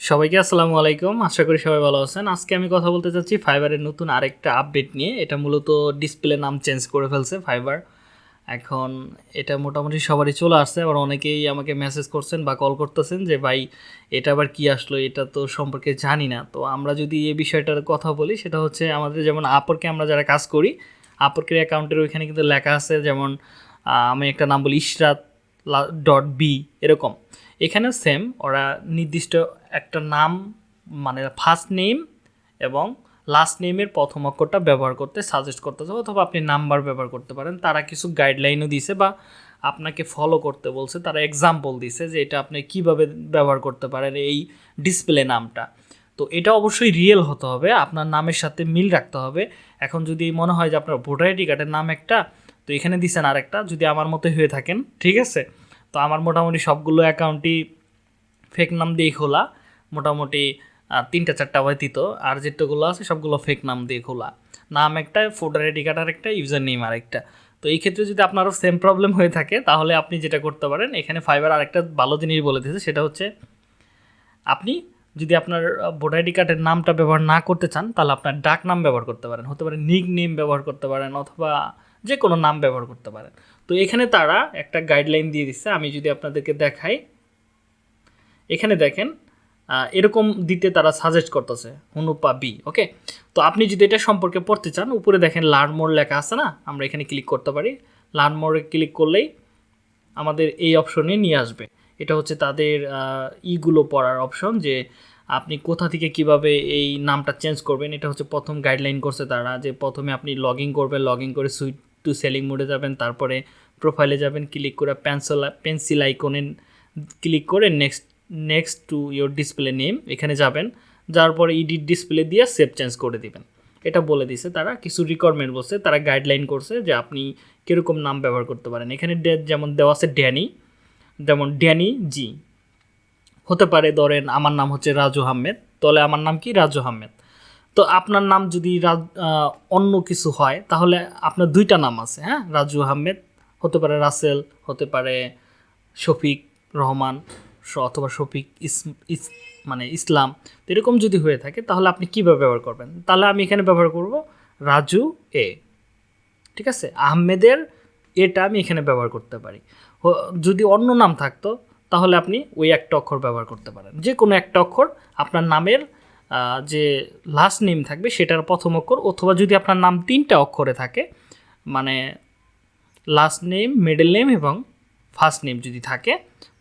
সবাইকে আসসালামু আলাইকুম। আশা করি সবাই ভালো আছেন। আজকে আমি কথা বলতে চাচ্ছি ফাইবারের নতুন আরেকটা আপডেট নিয়ে। এটা মূলত ডিসপ্লে নাম চেঞ্জ করে ফেলছে ফাইবার। এখন এটা মোটামুটি সবারই চলে আসছে। আবার অনেকেই আমাকে মেসেজ করছেন বা কল করতেছেন যে, ভাই, এটা আবার কি আসলো? এটা তো সম্পর্কে জানি না। তো আমরা যদি এই বিষয়টার কথা বলি, সেটা হচ্ছে আমাদের যেমন আপরকে আমরা যারা কাজ করি আপরকের অ্যাকাউন্টের ওইখানে কিন্তু লেখা আছে যেমন আমি একটা নাম বলি ইশরাত ডট বি এরকম। এখানেও সেম ওরা নির্দিষ্ট একটা নাম মানে ফার্স্ট নেম এবং লাস্ট নেমের প্রথম অক্ষরটা ব্যবহার করতে সাজেস্ট করতেছে অথবা আপনি নাম্বার ব্যবহার করতে পারেন। তারা কিছু গাইডলাইনও দিছে বা আপনাকে ফলো করতে বলছে। তারা এক্সাম্পল দিছে যে এটা আপনি কীভাবে ব্যবহার করতে পারেন এই ডিসপ্লে নামটা। তো এটা অবশ্যই রিয়েল হতে হবে, আপনার নামের সাথে মিল রাখতে হবে। এখন যদি মনে হয় যে আপনার ভোটার আইডি কার্ডের নাম একটা, তো এখানে দিছেন আরেকটা, যদি আমার মতো হয়ে থাকেন, ঠিক আছে? তো আমার মোটামুটি সবগুলো অ্যাকাউন্টই ফেক নাম দিয়ে খোলা। মোটামুটি তিনটা চারটা ব্যতীত আর যেটাগুলো আছে সবগুলো ফেক নাম দিয়ে খোলা। নাম একটা ভোটার আইডি কার্ড আরেকটা ইউজার নেম আরেকটা তো এই ক্ষেত্রে যদি আপনারও সেম প্রবলেম হয়ে থাকে, তাহলে আপনি যেটা করতে পারেন, এখানে ফাইবার আরেকটা ভালো জিনিস বলে দিয়েছে, সেটা হচ্ছে আপনি যদি আপনার ভোটার আইডি কার্ডের নামটা ব্যবহার না করতে চান, তাহলে আপনার ডাক নাম ব্যবহার করতে পারেন। হতে পারে নিক নেম ব্যবহার করতে পারেন, অথবা যে কোনো নাম ব্যবহার করতে পারেন। তো এখানে তারা একটা গাইডলাইন দিয়ে দিচ্ছে আমি যদি আপনাদেরকে দেখাই। এখানে দেখেন এরকম দিতে তারা সাজেস্ট করতেছে অনুপা বি ওকে তো আপনি যদি এটা সম্পর্কে পড়তে চান, উপরে দেখেন লার্ন মোর লেখা আছে না? আমরা এখানে ক্লিক করতে পারি। লার্ন মোরে ক্লিক করলেই আমাদের এই অপশনে নিয়ে আসবে। এটা হচ্ছে তাদের ইগুলো পড়ার অপশন যে আপনি কোথা থেকে কীভাবে এই নামটা চেঞ্জ করবেন। এটা হচ্ছে প্রথম গাইডলাইন করছে তারা যে প্রথমে আপনি লগ ইন করবেন লগ ইন করে সুইট টু সেলিং মোডে যাবেন, তারপরে প্রোফাইলে যাবেন ক্লিক করে পেন্সিল পেন্সিল আইকনে ক্লিক করে next next to your display name এখানে যাবেন যার পরে ইডিট ডিসপ্লে দিয়ে সেভ চেঞ্জ করে দিবেন। এটা বলে দিছে তারা, কিছু রিকোয়ারমেন্ট বলছে, তারা গাইডলাইন করছে যে আপনি কীরকম নাম ব্যবহার করতে পারেন। এখানে যেমন দেওয়া আছে ড্যানি যেমন ড্যানি জি হতে পারে ধরেন আমার নাম হচ্ছে রাজু আহমেদ, তাহলে আমার নাম কি? রাজু আহমেদ। তো আপনার নাম যদি অন্য কিছু হয়, তাহলে আপনার দুইটা নাম আছে হ্যাঁ? রাজু আহমেদ, হতে পারে রাসেল, হতে পারে শফিক রহমান অথবা শফিক ইস মানে ইসলাম। তো এরকম যদি হয়ে থাকে, তাহলে আপনি কীভাবে ব্যবহার করবেন? তাহলে আমি এখানে ব্যবহার করব রাজু এ। ঠিক আছে? আহমেদের এটা আমি এখানে ব্যবহার করতে পারি। যদি অন্য নাম থাকতো, তাহলে আপনি ওই একটা অক্ষর ব্যবহার করতে পারেন। যে কোনো একটা অক্ষর আপনার নামের যে লাস্ট নেম থাকবে সেটার প্রথম অক্ষর অথবা যদি আপনার নাম তিনটা অক্ষরে থাকে মানে লাস্ট নেম মিডল নেম এবং ফার্স্ট নেম যদি থাকে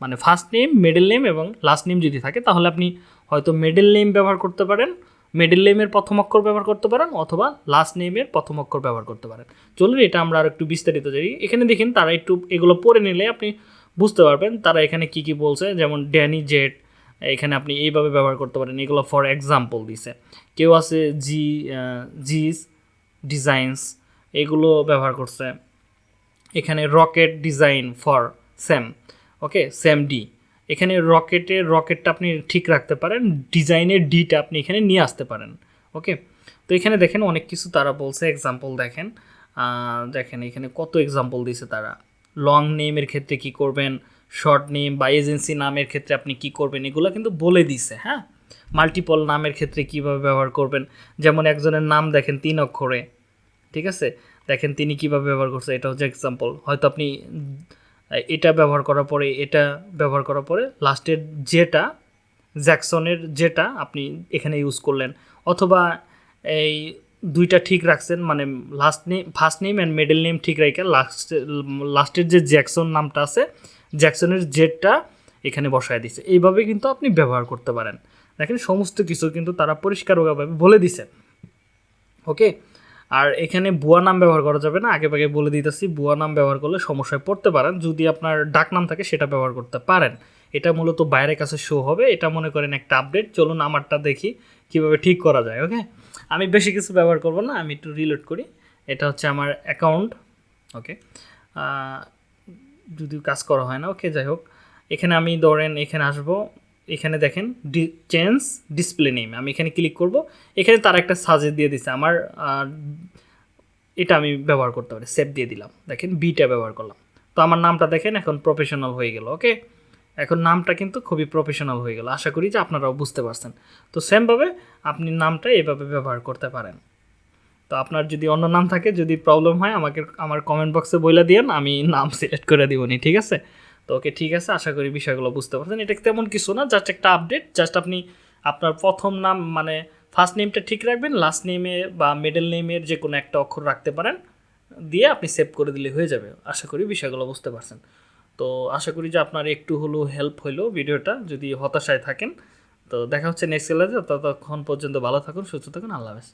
মানে ফার্স্ট নেম মিডল নেম এবং লাস্ট নেম যদি থাকে, তাহলে আপনি হয়তো মিডল নেম ব্যবহার করতে পারেন মিডল নেমের প্রথম অক্ষর ব্যবহার করতে পারেন অথবা লাস্ট নেমের প্রথম অক্ষর ব্যবহার করতে পারেন। চলুন এটা আমরা আর একটু বিস্তারিত যাই এখানে দেখেন তারা একটু এগুলো পড়ে নিলে আপনি বুঝতে পারবেন তারা এখানে কি কি বলছে। যেমন ড্যানি জেট এখানে আপনি এইভাবে ব্যবহার করতে পারেন। এগুলো ফর এক্সাম্পল দিছে। কেউ আছে জি জিস ডিজাইনস এগুলো ব্যবহার করছে। এখানে rocket design for Sam okay Sam D এখানে রকেটের রকেটটা আপনি ঠিক রাখতে পারেন ডিজাইনের ডিটা আপনি এখানে নিয়ে আসতে পারেন ওকে তো এখানে দেখেন অনেক কিছু তারা বলছে। এক্সাম্পল দেখেন দেখেন এখানে কত এক্সাম্পল দিছে তারা। লং নেমের ক্ষেত্রে কি করবেন? শর্ট নেম বা এজেন্সি নামের ক্ষেত্রে আপনি কি করবেন, এগুলো কিন্তু বলে দিছে হ্যাঁ? মাল্টিপল নামের ক্ষেত্রে কীভাবে ব্যবহার করবেন, যেমন একজনের নাম দেখেন তিন অক্ষরে, ঠিক আছে? দেখেন তিনি কীভাবে ব্যবহার করছে, এটা হচ্ছে এক্সাম্পল হয়তো আপনি এটা ব্যবহার করার পরে, এটা ব্যবহার করার পরে লাস্টের যেটা জ্যাকসনের যেটা আপনি এখানে ইউজ করলেন, অথবা এই দুইটা ঠিক রাখছেন মানে last name first name and middle name ঠিক রেখে লাস্ট লাস্টের যে জ্যাকসন নামটা আছে জ্যাকসনের জেটটা এখানে বসায় দিছে। এইভাবে কিন্তু আপনি ব্যবহার করতে পারেন। দেখেন, সমস্ত কিছু কিন্তু তারা পরিষ্কারভাবে বলে দিছে। ওকে আর এখানে বুয়া নাম ব্যবহার করা যাবে না। আগে আগে বলে দিতেছি, বুয়া নাম ব্যবহার করলে সমস্যায় পড়তে পারেন। যদি আপনার ডাক নাম থাকে, সেটা ব্যবহার করতে পারেন। এটা মূলত বাইরের কাছে শো হবে। এটা মনে করেন একটা আপডেট চলুন আমারটা দেখি কীভাবে ঠিক করা যায়। ওকে আমি বেশি কিছু ব্যবহার করব না, আমি একটু রিলোড করি। এটা হচ্ছে আমার অ্যাকাউন্ট ওকে যদিও কাজ করা হয় না ওকে যাই হোক। এখানে আমি ধরেন, এখানে আসব, এখানে দেখেন ডি চেঞ্জ ডিসপ্লে নেম আমি এখানে ক্লিক করব। এখানে তার একটা সাজেস দিয়ে দিছে, আমার এটা আমি ব্যবহার করতে পারি সেভ দিয়ে দিলাম। দেখেন বিটা ব্যবহার করলাম। তো আমার নামটা দেখেন, এখন প্রফেশনাল হয়ে গেল ওকে এখন নামটা কিন্তু খুবই প্রফেশনাল হয়ে গেল। আশা করি যে আপনারাও বুঝতে পারছেন। তো সেমভাবে আপনি নামটা এভাবে ব্যবহার করতে পারেন। তো আপনার যদি অন্য নাম থাকে, যদি প্রবলেম হয়, আমাকে আমার কমেন্ট বক্সে বলে দিয়েন, আমি নাম সিলেক্ট করে দিবনি ঠিক আছে? তো ওকে ঠিক আছে, আশা করি বিষয়গুলো বুঝতে পারছেন। এটা তেমন কিছু না জাস্ট একটা আপডেট জাস্ট আপনি আপনার প্রথম নাম মানে ফার্স্ট নেমটা ঠিক রাখবেন লাস্ট নেমে বা মিডল নেমের যে কোনো একটা অক্ষর রাখতে পারেন, দিয়ে আপনি সেভ করে দিলে হয়ে যাবে। আশা করি বিষয়গুলো বুঝতে পারছেন। তো আশা করি যে আপনার একটু হলেও হেল্প হইল ভিডিওটা, যদি হতাশায় থাকেন। তো দেখা হচ্ছে নেক্সট ক্লাসে ততক্ষণ পর্যন্ত ভালো থাকুন, সুস্থ থাকুন, আল্লাহ হাফেজ।